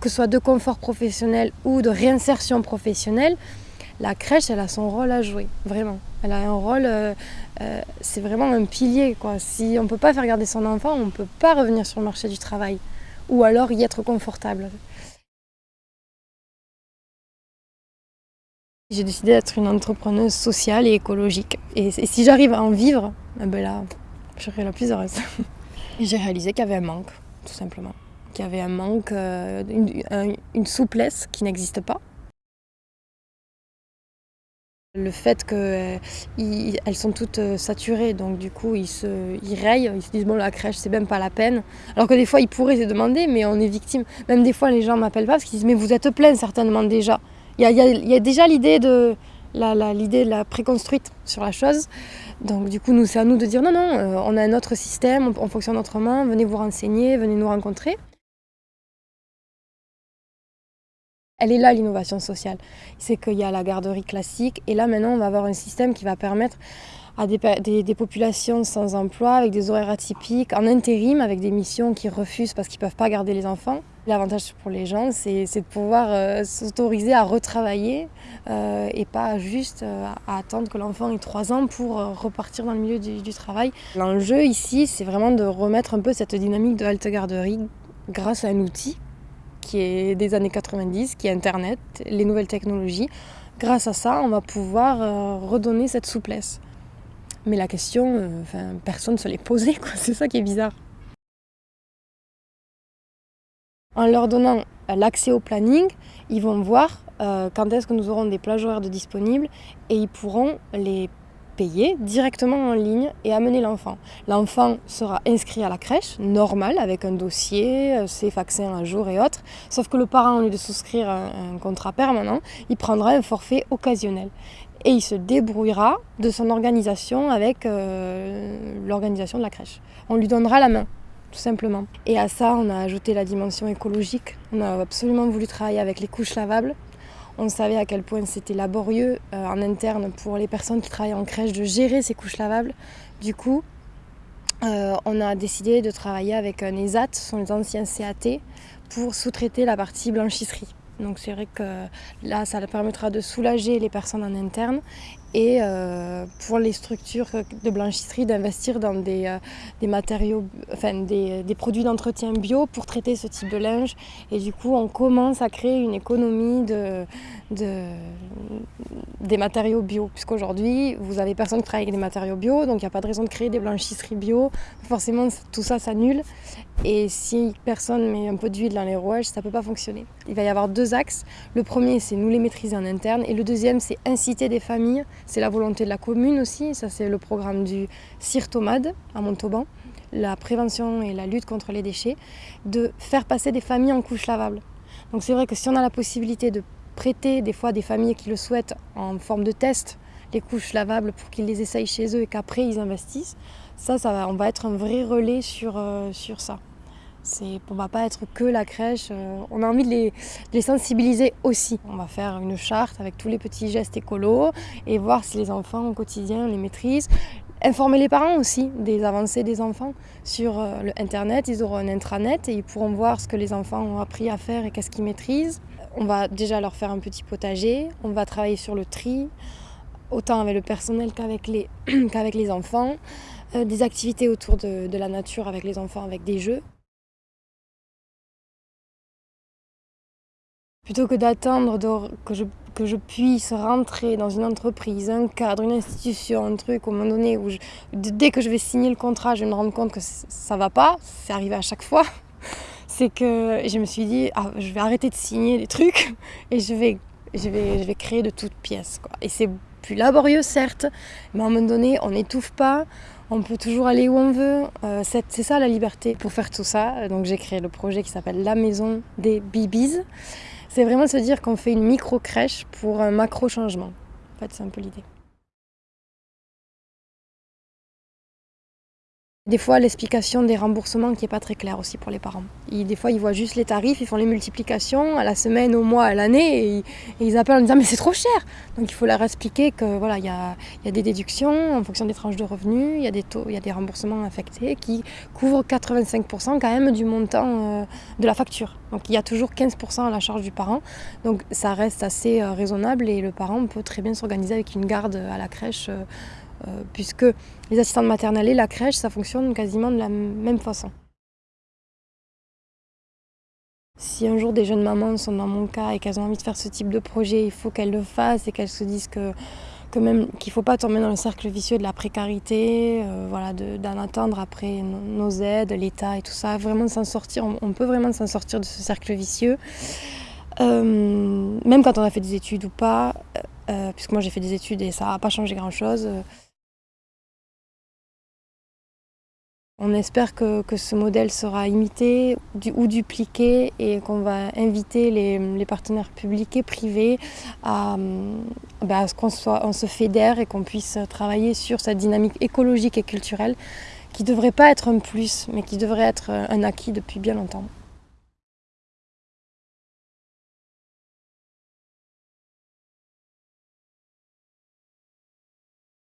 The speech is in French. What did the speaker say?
que ce soit de confort professionnel ou de réinsertion professionnelle, la crèche, elle a son rôle à jouer, vraiment. Elle a un rôle, euh, euh, c'est vraiment un pilier. Si on ne peut pas faire garder son enfant, on ne peut pas revenir sur le marché du travail. Ou alors y être confortable. J'ai décidé d'être une entrepreneuse sociale et écologique. Et, si j'arrive à en vivre, eh ben là, je serai la plus heureuse. J'ai réalisé qu'il y avait un manque, tout simplement. Qu'il y avait un manque, euh, une souplesse qui n'existe pas. Le fait qu'elles euh, sont toutes euh, saturées, donc du coup ils se ils rayent, ils se disent bon la crèche c'est même pas la peine. Alors que des fois ils pourraient se demander mais on est victime. Même des fois les gens m'appellent pas parce qu'ils disent mais vous êtes plein certainement déjà. Il y a, déjà l'idée de la, l'idée de la préconstruite sur la chose. Donc du coup nous c'est à nous de dire non non on a un autre système, on, on fonctionne autrement, venez vous renseigner, venez nous rencontrer. Elle est là l'innovation sociale. C'est qu'il y a la garderie classique et là maintenant on va avoir un système qui va permettre à des, populations sans emploi, avec des horaires atypiques, en intérim, avec des missions qui refusent parce qu'ils ne peuvent pas garder les enfants. L'avantage pour les gens, c'est de pouvoir euh, s'autoriser à retravailler euh, et pas juste euh, à attendre que l'enfant ait 3 ans pour repartir dans le milieu du, du travail. L'enjeu ici, c'est vraiment de remettre un peu cette dynamique de halte garderie grâce à un outil qui est des années 90, qui est Internet, les nouvelles technologies. Grâce à ça, on va pouvoir euh, redonner cette souplesse. Mais la question, euh, personne ne se l'est posée, c'est ça qui est bizarre. En leur donnant l'accès au planning, ils vont voir euh, quand est-ce que nous aurons des plages horaires de disponibles et ils pourront les directement en ligne et amener l'enfant. L'enfant sera inscrit à la crèche, normal, avec un dossier, euh, ses vaccins à jour et autres. Sauf que le parent, au lieu de souscrire un, contrat permanent, il prendra un forfait occasionnel. Et il se débrouillera de son organisation avec euh, l'organisation de la crèche. On lui donnera la main tout simplement. Et à ça, on a ajouté la dimension écologique. On a absolument voulu travailler avec les couches lavables on savait à quel point c'était laborieux euh, en interne pour les personnes qui travaillent en crèche de gérer ces couches lavables. Du coup, euh, on a décidé de travailler avec un ESAT, ce sont les anciens CAT, pour sous-traiter la partie blanchisserie. Donc c'est vrai que là, ça permettra de soulager les personnes en interne et euh, pour les structures de blanchisserie d'investir dans des, euh, matériaux, enfin des, produits d'entretien bio pour traiter ce type de linge. Et du coup, on commence à créer une économie de, des matériaux bio, puisqu'aujourd'hui, vous avez personne qui travaille avec des matériaux bio, donc il n'y a pas de raison de créer des blanchisseries bio. Forcément, tout ça s'annule. Et si personne met un peu d'huile dans les rouages, ça ne peut pas fonctionner. Il va y avoir deux axes. Le premier, c'est nous les maîtriser en interne. Et le deuxième, c'est inciter des familles. C'est la volonté de la commune aussi. Ça, c'est le programme du CIRTOMAD à Montauban, la prévention et la lutte contre les déchets, de faire passer des familles en couches lavables. Donc c'est vrai que si on a la possibilité de prêter des fois des familles qui le souhaitent en forme de test les couches lavables pour qu'ils les essayent chez eux et qu'après ils investissent, ça, ça va, on va être un vrai relais sur, euh, sur ça. On ne va pas être que la crèche, euh, on a envie de les, sensibiliser aussi. On va faire une charte avec tous les petits gestes écolos et voir si les enfants au quotidien les maîtrisent. Informer les parents aussi des avancées des enfants sur euh, le Internet. Ils auront un intranet et ils pourront voir ce que les enfants ont appris à faire et qu'est-ce qu'ils maîtrisent. On va déjà leur faire un petit potager, on va travailler sur le tri, autant avec le personnel qu'avec les, les enfants. Euh, des activités autour de la nature avec les enfants, avec des jeux. Plutôt que d'attendre que je, que je puisse rentrer dans une entreprise, un cadre, une institution, un truc au moment donné où dès que je vais signer le contrat, je vais me rendre compte que ça va pas, c'est arrivé à chaque fois, c'est que je me suis dit, ah, je vais arrêter de signer des trucs et je vais, je vais, je vais créer de toutes pièces. Quoi. Et c'est plus laborieux certes, mais à un moment donné, on n'étouffe pas, on peut toujours aller où on veut. Euh, c'est ça la liberté. Pour faire tout ça, donc j'ai créé le projet qui s'appelle La Maison des Bibis. C'est vraiment se dire qu'on fait une micro-crèche pour un macro-changement. En fait, c'est un peu l'idée. Des fois, l'explication des remboursements qui n'est pas très claire aussi pour les parents. des fois, ils voient juste les tarifs, ils font les multiplications à la semaine, au mois, à l'année, et, ils appellent en disant mais c'est trop cher. Donc il faut leur expliquer que voilà, il y a, des déductions en fonction des tranches de revenus, il y a des taux, il y a des remboursements affectés qui couvrent 85% quand même du montant euh, de la facture. Donc il y a toujours 15% à la charge du parent. Donc ça reste assez euh, raisonnable et le parent peut très bien s'organiser avec une garde à la crèche. Euh, puisque les assistantes maternelles et la crèche, ça fonctionne quasiment de la même façon. Si un jour des jeunes mamans sont dans mon cas et qu'elles ont envie de faire ce type de projet, il faut qu'elles le fassent et qu'elles se disent que, qu'il ne faut pas tomber dans le cercle vicieux de la précarité, euh, voilà, d'en attendre après nos aides, l'État et tout ça. Vraiment s'en sortir, on, peut vraiment s'en sortir de ce cercle vicieux. Euh, même quand on a fait des études ou pas, puisque moi j'ai fait des études et ça n'a pas changé grand-chose. On espère que, ce modèle sera imité ou dupliqué et qu'on va inviter les, partenaires publics et privés à, bah, ce qu'on se fédère et qu'on puisse travailler sur cette dynamique écologique et culturelle qui ne devrait pas être un plus, mais qui devrait être un acquis depuis bien longtemps.